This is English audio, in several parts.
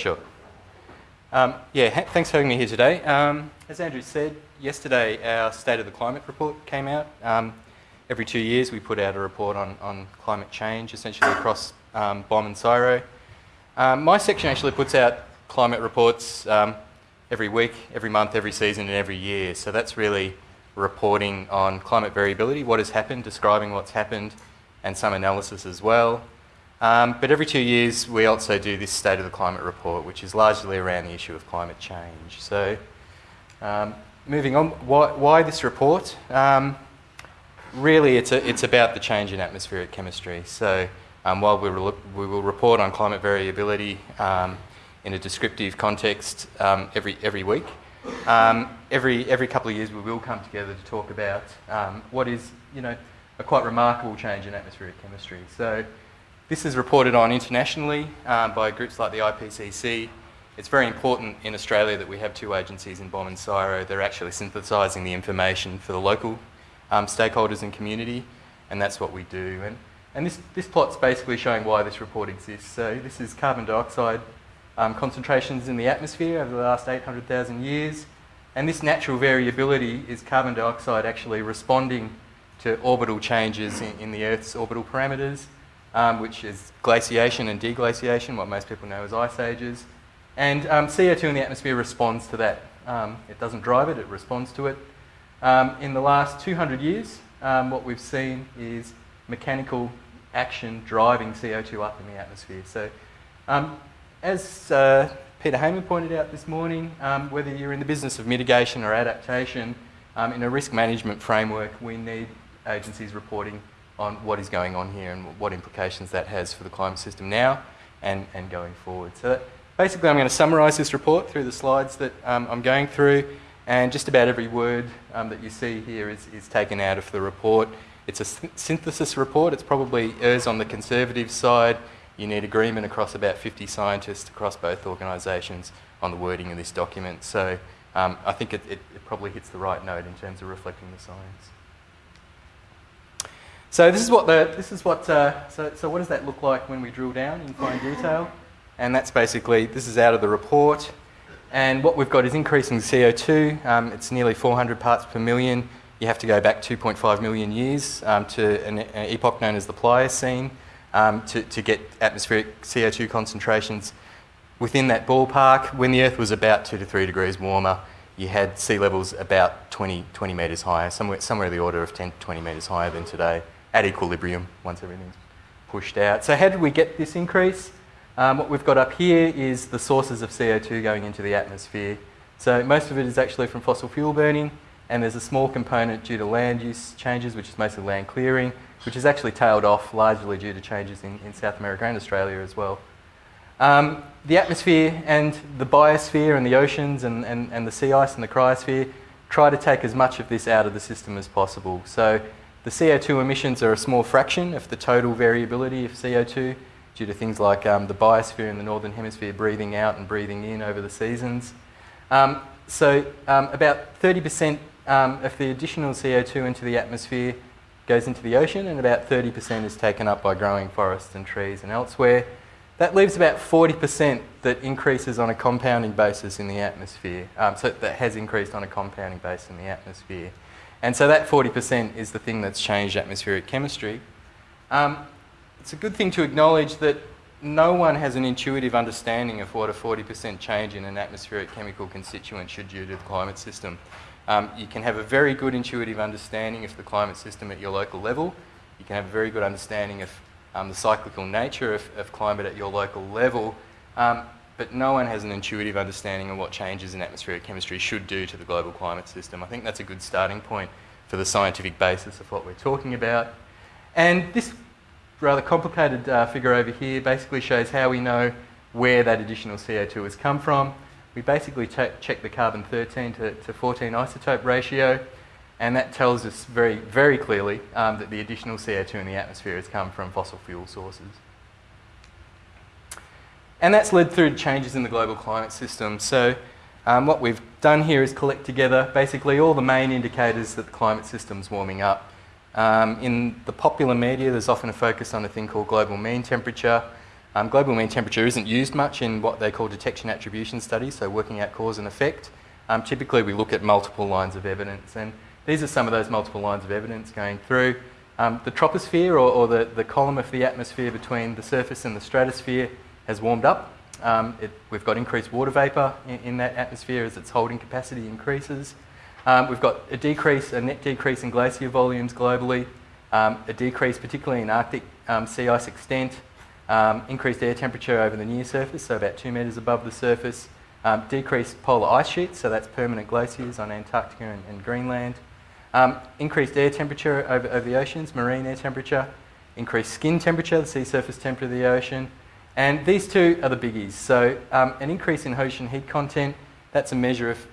Sure. Um, yeah, ha- thanks for having me here today. Um, as Andrew said, yesterday our State of the Climate report came out. Um, every two years we put out a report on, on climate change, essentially across um, BOM and CSIRO. Um, my section actually puts out climate reports um, every week, every month, every season, and every year. So that's really reporting on climate variability, what has happened, describing what's happened, and some analysis as well. Um, but every two years, we also do this State of the Climate report, which is largely around the issue of climate change. So, um, moving on, why, why this report? Um, really, it's, a, it's about the change in atmospheric chemistry. So, um, while we, re- we will report on climate variability um, in a descriptive context um, every, every week, every, every couple of years we will come together to talk about what is, you know, a quite remarkable change in atmospheric chemistry. So, this is reported on internationally um, by groups like the IPCC. It's very important in Australia that we have two agencies in BOM and CSIRO. They're actually synthesising the information for the local um, stakeholders and community, and that's what we do. And, and this, this plot's basically showing why this report exists. So this is carbon dioxide um, concentrations in the atmosphere over the last 800,000 years, and this natural variability is carbon dioxide actually responding to orbital changes in, in the Earth's orbital parameters um, which is glaciation and deglaciation, what most people know as ice ages. And um, CO2 in the atmosphere responds to that. Um, it doesn't drive it, it responds to it. Um, in the last 200 years, um, what we've seen is mechanical action driving CO2 up in the atmosphere. So, um, as uh, Peter Hayman pointed out this morning, whether you're in the business of mitigation or adaptation, in a risk management framework, we need agencies reporting on what is going on here and what implications that has for the climate system now and, and going forward. So that, basically I'm going to summarise this report through the slides that um, I'm going through and just about every word um, that you see here is, is taken out of the report. It's a synthesis report. It's probably errs on the conservative side. You need agreement across about 50 scientists across both organisations on the wording of this document. So um, I think it, it, it probably hits the right note in terms of reflecting the science. So this is what the this is what uh, so so what does that look like when we drill down in fine detail? And that's basically this is out of the report. And what we've got is increasing CO2. Um, it's nearly 400 parts per million. You have to go back 2.5 million years um, to an, an, epoch known as the Pliocene um, to, to get atmospheric CO2 concentrations within that ballpark. When the Earth was about two to three degrees warmer, you had sea levels about 20, 20 metres higher, somewhere, somewhere in the order of 10 to 20 metres higher than today at equilibrium once everything's pushed out. So how did we get this increase? Um, what we've got up here is the sources of CO2 going into the atmosphere. So most of it is actually from fossil fuel burning, and there's a small component due to land use changes, which is mostly land clearing, which is actually tailed off largely due to changes in, in South America and Australia as well. Um, the atmosphere and the biosphere and the oceans and, and, and the sea ice and the cryosphere try to take as much of this out of the system as possible. So the CO2 emissions are a small fraction of the total variability of CO2 due to things like um, the biosphere in the northern hemisphere breathing out and breathing in over the seasons. Um, so um, about 30% um, of the additional CO2 into the atmosphere goes into the ocean and about 30% is taken up by growing forests and trees and elsewhere. That leaves about 40% that increases on a compounding basis in the atmosphere. Um, so that has increased on a compounding basis in the atmosphere. And so that 40% is the thing that's changed atmospheric chemistry. Um, it's a good thing to acknowledge that no one has an intuitive understanding of what a 40% change in an atmospheric chemical constituent should do to the climate system. Um, you can have a very good intuitive understanding of the climate system at your local level. You can have a very good understanding of um, the cyclical nature of, of, climate at your local level. Um, but no one has an intuitive understanding of what changes in atmospheric chemistry should do to the global climate system. I think that's a good starting point for the scientific basis of what we're talking about. And this rather complicated uh, figure over here basically shows how we know where that additional CO2 has come from. We basically check the carbon 13 to, to 14 isotope ratio, and that tells us very, very clearly um, that the additional CO2 in the atmosphere has come from fossil fuel sources. And that's led through changes in the global climate system. So um, what we've done here is collect together basically all the main indicators that the climate system's warming up. Um, in the popular media, there's often a focus on a thing called global mean temperature. Um, global mean temperature isn't used much in what they call detection attribution studies, so working out cause and effect. Um, typically, we look at multiple lines of evidence, and these are some of those multiple lines of evidence going through. Um, the troposphere, or, or the, the column of the atmosphere between the surface and the stratosphere, has warmed up. Um, it, we've got increased water vapour in, in, that atmosphere as its holding capacity increases. Um, we've got a decrease, a net decrease in glacier volumes globally, um, a decrease particularly in Arctic um, sea ice extent, um, increased air temperature over the near surface, so about two metres above the surface, decreased polar ice sheets, so that's permanent glaciers on Antarctica and, and Greenland, um, increased air temperature over, over the oceans, marine air temperature, increased skin temperature, the sea surface temperature of the ocean, and these two are the biggies. So um, an increase in ocean heat content, that's a measure of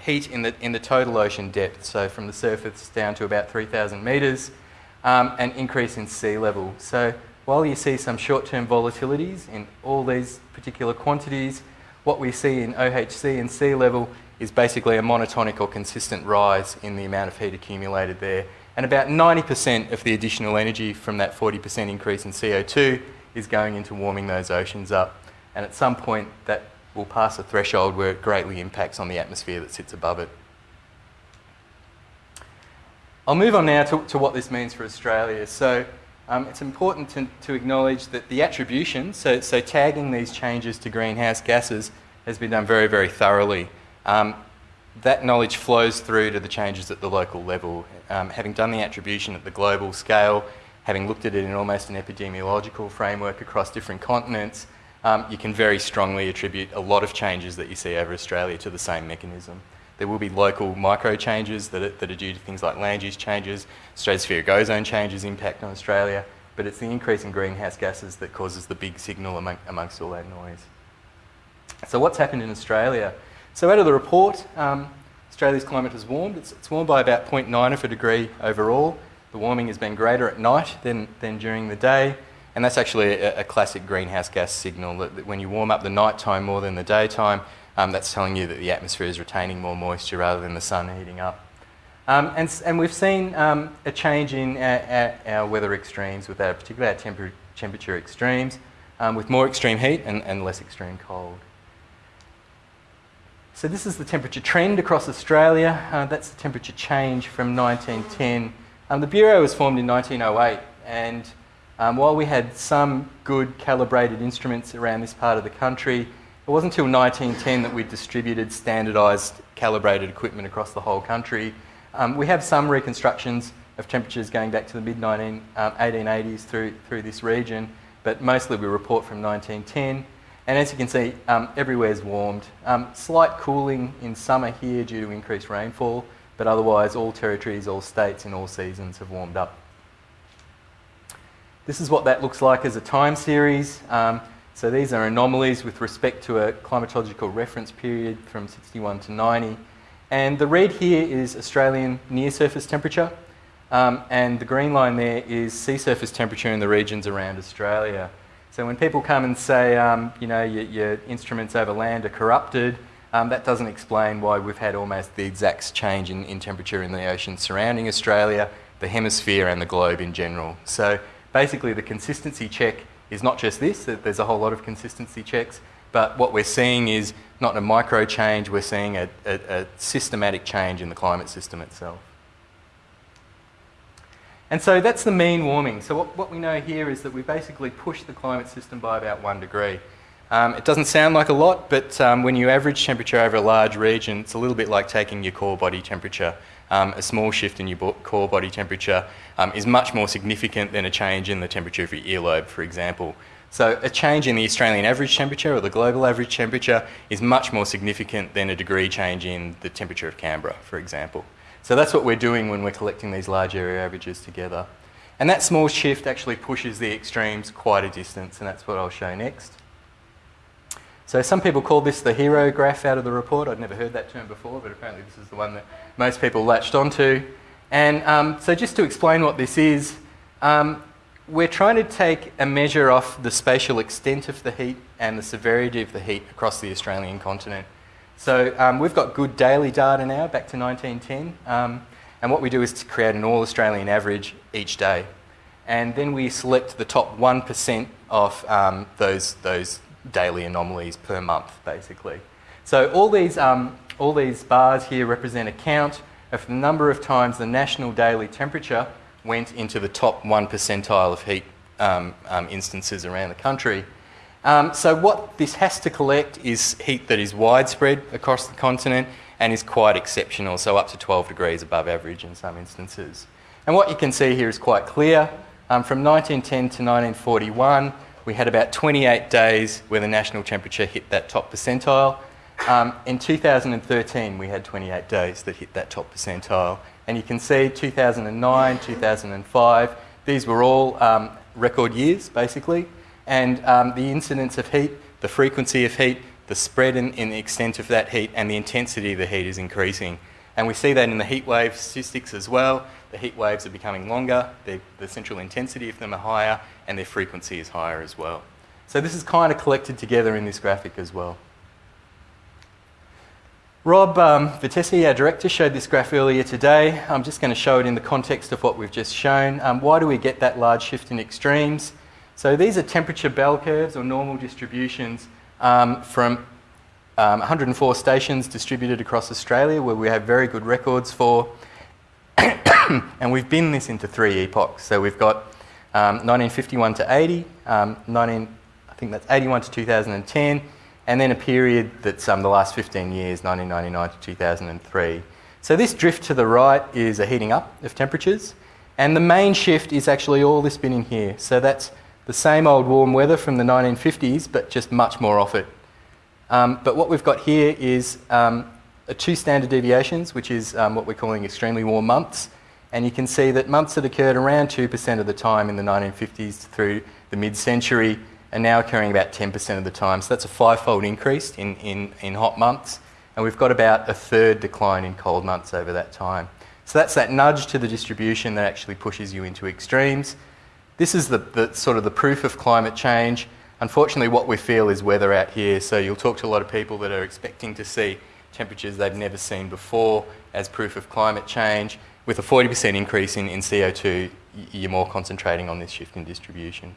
heat in the, in the total ocean depth, so from the surface down to about 3,000 metres, um, an increase in sea level. So while you see some short-term volatilities in all these particular quantities, what we see in OHC and sea level is basically a monotonic or consistent rise in the amount of heat accumulated there. And about 90% of the additional energy from that 40% increase in CO2 is going into warming those oceans up. And at some point, that will pass a threshold where it greatly impacts on the atmosphere that sits above it. I'll move on now to, to what this means for Australia. So um, it's important to, to, acknowledge that the attribution, so, so tagging these changes to greenhouse gases, has been done very, very thoroughly. Um, that knowledge flows through to the changes at the local level. Um, having done the attribution at the global scale, having looked at it in almost an epidemiological framework across different continents, um, you can very strongly attribute a lot of changes that you see over Australia to the same mechanism. There will be local micro changes that are, that are due to things like land use changes, stratospheric ozone changes impact on Australia, but it's the increase in greenhouse gases that causes the big signal among, amongst all that noise. So what's happened in Australia? So out of the report, um, Australia's climate has warmed. It's, it's, warmed by about 0.9 of a degree overall. The warming has been greater at night than, than during the day. And that's actually a, a classic greenhouse gas signal that, that when you warm up the nighttime more than the daytime, um, that's telling you that the atmosphere is retaining more moisture rather than the sun heating up. Um, and, and, we've seen um, a change in our, our, weather extremes, with our, particularly our temper, temperature extremes, um, with more extreme heat and, and, less extreme cold. So this is the temperature trend across Australia. Uh, that's the temperature change from 1910. Um, the Bureau was formed in 1908, and um, while we had some good calibrated instruments around this part of the country, it wasn't until 1910 that we distributed standardised calibrated equipment across the whole country. Um, we have some reconstructions of temperatures going back to the mid 1880s um, through, through this region, but mostly we report from 1910. And as you can see, um, everywhere's warmed. Um, slight cooling in summer here due to increased rainfall, but otherwise all territories, all states in all seasons have warmed up. This is what that looks like as a time series. Um, so these are anomalies with respect to a climatological reference period from 61 to 90. And the red here is Australian near surface temperature, um, and the green line there is sea surface temperature in the regions around Australia. So when people come and say, um, you know, your, your, instruments over land are corrupted, um, that doesn't explain why we've had almost the exact change in, in temperature in the ocean surrounding Australia, the hemisphere, and the globe in general. So basically, the consistency check is not just this, there's a whole lot of consistency checks, but what we're seeing is not a micro change, we're seeing a, a, a systematic change in the climate system itself. And so that's the mean warming. So what, what we know here is that we basically pushed the climate system by about one degree. Um, it doesn't sound like a lot, but um, when you average temperature over a large region, it's a little bit like taking your core body temperature. Um, a small shift in your core body temperature um, is much more significant than a change in the temperature of your earlobe, for example. So a change in the Australian average temperature or the global average temperature is much more significant than a degree change in the temperature of Canberra, for example. So that's what we're doing when we're collecting these large area averages together. And that small shift actually pushes the extremes quite a distance, and that's what I'll show next. So some people call this the hero graph out of the report. I'd never heard that term before, but apparently this is the one that most people latched onto. And um, so just to explain what this is, um, we're trying to take a measure of the spatial extent of the heat and the severity of the heat across the Australian continent. So um, we've got good daily data now, back to 1910. Um, and what we do is to create an all Australian average each day. and then we select the top 1% of um, those, those daily anomalies per month, basically. So all these, um, all these bars here represent a count of the number of times the national daily temperature went into the top 1 percentile of heat um, um, instances around the country. Um, so what this has to collect is heat that is widespread across the continent and is quite exceptional, so up to 12 degrees above average in some instances. And what you can see here is quite clear. Um, from 1910 to 1941, we had about 28 days where the national temperature hit that top percentile. Um, in 2013, we had 28 days that hit that top percentile. And you can see 2009, 2005, these were all um, record years, basically. And um, the incidence of heat, the frequency of heat, the spread in, the extent of that heat, and the intensity of the heat is increasing. And we see that in the heat wave statistics as well. The heat waves are becoming longer, the central intensity of them are higher, and their frequency is higher as well. So this is kind of collected together in this graphic as well. Rob um, Vertessy, our director, showed this graph earlier today. I'm just going to show it in the context of what we've just shown. Um, why do we get that large shift in extremes? So these are temperature bell curves or normal distributions um, from 104 um, stations distributed across Australia where we have very good records for. and we've bin this into three epochs. So we've got 1951 um, to 80, um, 19, I think that's 81 to 2010, and then a period that's um, the last 15 years, 1999 to 2003. So this drift to the right is a heating up of temperatures, and the main shift is actually all this binning here. So that's the same old warm weather from the 1950s, but just much more of it. Um, but what we've got here is um, two standard deviations, which is what we're calling extremely warm months. And you can see that months that occurred around 2% of the time in the 1950s through the mid-century are now occurring about 10% of the time. So that's a five-fold increase in, in, in hot months. And we've got about a third decline in cold months over that time. So that's that nudge to the distribution that actually pushes you into extremes. This is the, the, sort of the proof of climate change. Unfortunately, what we feel is weather out here. So you'll talk to a lot of people that are expecting to see temperatures they've never seen before as proof of climate change. With a 40% increase in, in CO2, you're more concentrating on this shift in distribution.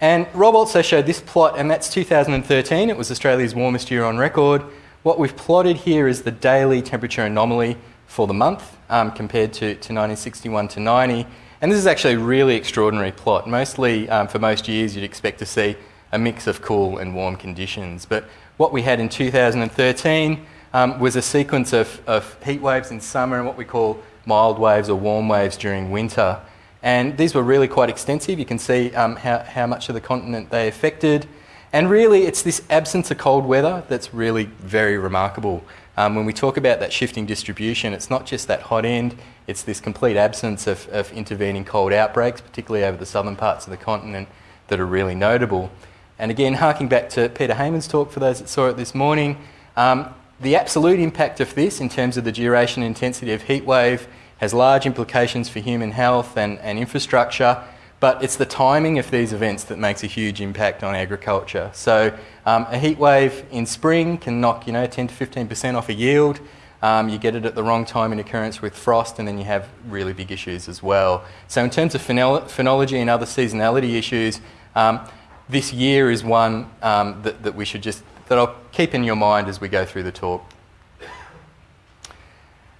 And Rob also showed this plot, and that's 2013. It was Australia's warmest year on record. What we've plotted here is the daily temperature anomaly for the month um, compared to, to 1961 to 90. And this is actually a really extraordinary plot. Mostly, um, for most years, you'd expect to see a mix of cool and warm conditions. But what we had in 2013 um, was a sequence of, of heat waves in summer and what we call mild waves or warm waves during winter. And these were really quite extensive. You can see um, how, how much of the continent they affected. And really, it's this absence of cold weather that's really very remarkable. Um, when we talk about that shifting distribution, it's not just that hot end, it's this complete absence of, of intervening cold outbreaks, particularly over the southern parts of the continent, that are really notable. And again, harking back to Peter Hayman's talk for those that saw it this morning, um, the absolute impact of this in terms of the duration and intensity of heat wave has large implications for human health and, and infrastructure, but it's the timing of these events that makes a huge impact on agriculture. So um, a heat wave in spring can knock you know 10 to 15% off a yield. Um, you get it at the wrong time in occurrence with frost, and then you have really big issues as well. So in terms of phenology and other seasonality issues, um, this year is one um, that, that we should just that I'll keep in your mind as we go through the talk.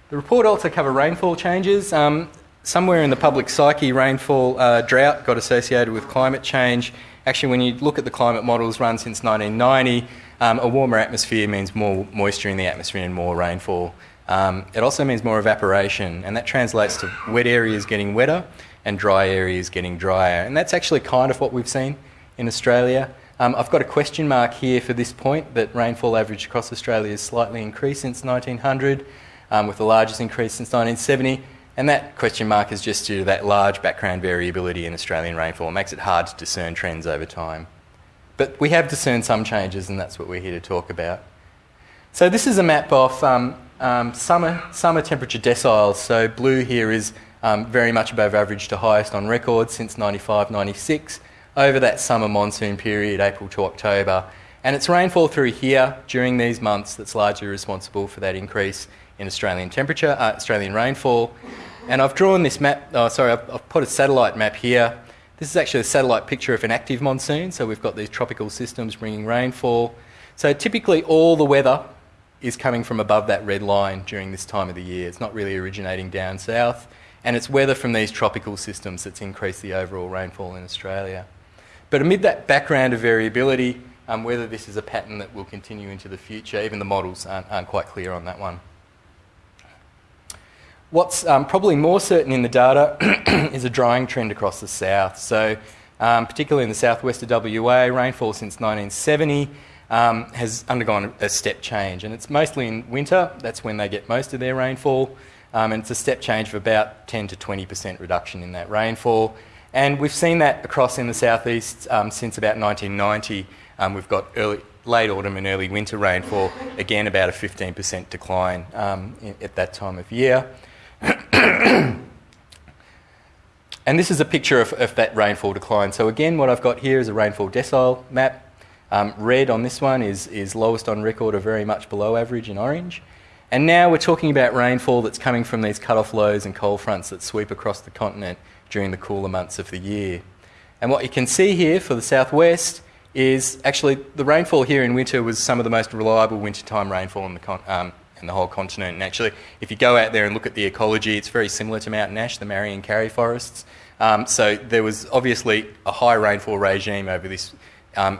The report also covered rainfall changes. Um, somewhere in the public psyche, rainfall uh, drought got associated with climate change. Actually, when you look at the climate models run since 1990, um, a warmer atmosphere means more moisture in the atmosphere and more rainfall. Um, it also means more evaporation, and that translates to wet areas getting wetter and dry areas getting drier. And that's actually kind of what we've seen in Australia. Um, I've got a question mark here for this point that rainfall average across Australia has slightly increased since 1900 um, with the largest increase since 1970. And that question mark is just due to that large background variability in Australian rainfall. It makes it hard to discern trends over time. But we have discerned some changes, and that's what we're here to talk about. So this is a map of um, um, summer, summer temperature deciles. So blue here is um, very much above average to highest on record since 95, 96, over that summer monsoon period, April to October. And it's rainfall through here during these months that's largely responsible for that increase in Australian temperature, uh, Australian rainfall. And I've drawn this map, oh, sorry, I've, I've put a satellite map here. This is actually a satellite picture of an active monsoon, so we've got these tropical systems bringing rainfall. So typically all the weather is coming from above that red line during this time of the year. It's not really originating down south, and it's weather from these tropical systems that's increased the overall rainfall in Australia. But amid that background of variability, um, whether this is a pattern that will continue into the future, even the models aren't, aren't quite clear on that one. What's um, probably more certain in the data is a drying trend across the south. So, um, particularly in the southwest of WA, rainfall since 1970 um, has undergone a step change, and it's mostly in winter. That's when they get most of their rainfall, um, and it's a step change of about 10 to 20% reduction in that rainfall. And we've seen that across in the southeast um, since about 1990. Um, we've got early, late autumn and early winter rainfall, again about a 15% decline um, in, at that time of year. and this is a picture of, of, that rainfall decline. So again, what I've got here is a rainfall decile map. Um, red on this one is, is lowest on record or very much below average in orange. And now we're talking about rainfall that's coming from these cut-off lows and cold fronts that sweep across the continent during the cooler months of the year. And what you can see here for the southwest is actually the rainfall here in winter was some of the most reliable wintertime rainfall in the, um, in the whole continent. And actually, if you go out there and look at the ecology, it's very similar to Mountain Ash, the Marri and Karri forests. Um, so there was obviously a high rainfall regime over this um,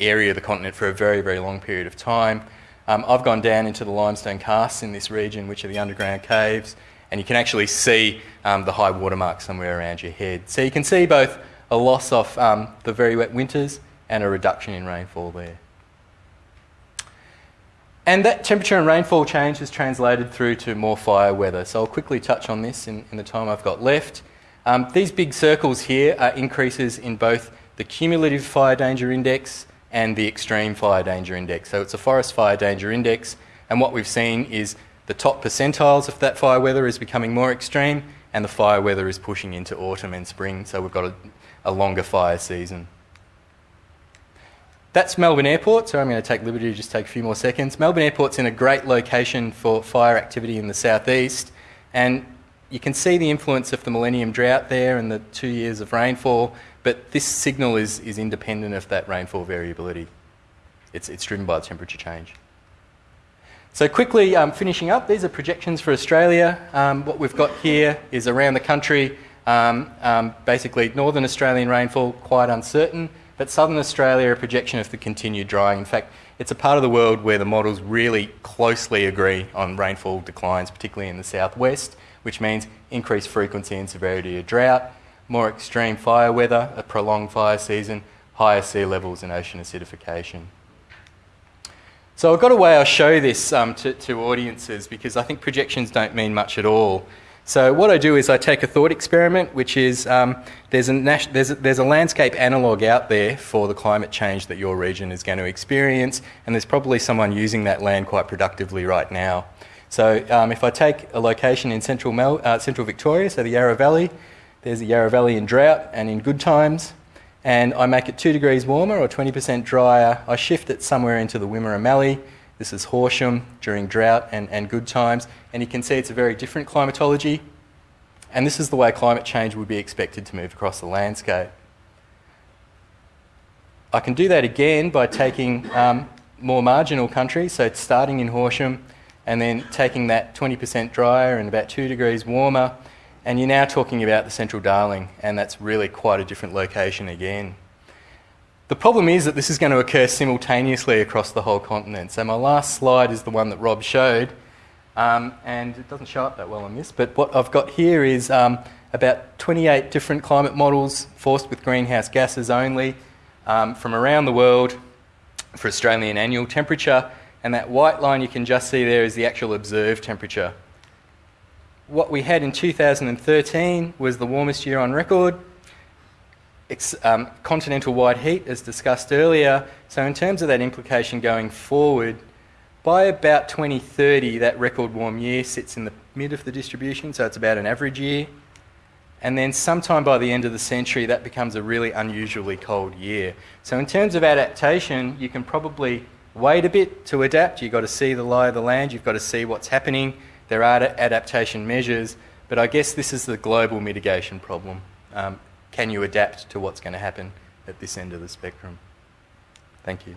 area of the continent for a very, very long period of time. Um, I've gone down into the limestone karsts in this region, which are the underground caves, and you can actually see um, the high watermark somewhere around your head. So you can see both a loss of um, the very wet winters and a reduction in rainfall there. And that temperature and rainfall change has translated through to more fire weather. So I'll quickly touch on this in, in the time I've got left. Um, these big circles here are increases in both the cumulative fire danger index and the extreme fire danger index. So it's a forest fire danger index, and what we've seen is the top percentiles of that fire weather is becoming more extreme, and the fire weather is pushing into autumn and spring, so we've got a, a longer fire season. That's Melbourne Airport, so I'm going to take liberty to just take a few more seconds. Melbourne Airport's in a great location for fire activity in the southeast, and you can see the influence of the millennium drought there and the two years of rainfall, but this signal is, is independent of that rainfall variability. It's, it's driven by the temperature change. So quickly um, finishing up, these are projections for Australia. Um, what we've got here is around the country, um, um basically northern Australian rainfall quite uncertain, but southern Australia, a projection of the continued drying. In fact, it's a part of the world where the models really closely agree on rainfall declines, particularly in the southwest, which means increased frequency and severity of drought, more extreme fire weather, a prolonged fire season, higher sea levels and ocean acidification. So I've got a way I'll show this um, to, to audiences because I think projections don't mean much at all. So what I do is I take a thought experiment, which is um, there's, a there's, a, there's a landscape analogue out there for the climate change that your region is going to experience, and there's probably someone using that land quite productively right now. So um, if I take a location in central, Mel, uh, central Victoria, so the Yarra Valley, there's the Yarra Valley in drought and in good times, and I make it two degrees warmer or 20% drier, I shift it somewhere into the Wimmera Mallee, this is Horsham during drought and, and good times, and you can see it's a very different climatology. And this is the way climate change would be expected to move across the landscape. I can do that again by taking um, more marginal countries, so starting in Horsham and then taking that 20% drier and about 2 degrees warmer, and you're now talking about the Central Darling, and that's really quite a different location again. The problem is that this is going to occur simultaneously across the whole continent. So my last slide is the one that Rob showed, um, and it doesn't show up that well on this, but what I've got here is um, about 28 different climate models forced with greenhouse gases only um, from around the world for Australian annual temperature, and that white line you can just see there is the actual observed temperature. What we had in 2013 was the warmest year on record, um, continental wide heat, as discussed earlier. So, in terms of that implication going forward, by about 2030, that record warm year sits in the mid of the distribution, so it's about an average year. And then, sometime by the end of the century, that becomes a really unusually cold year. So, in terms of adaptation, you can probably wait a bit to adapt. You've got to see the lie of the land, you've got to see what's happening. There are adaptation measures, but I guess this is the global mitigation problem. Um, can you adapt to what's going to happen at this end of the spectrum? Thank you.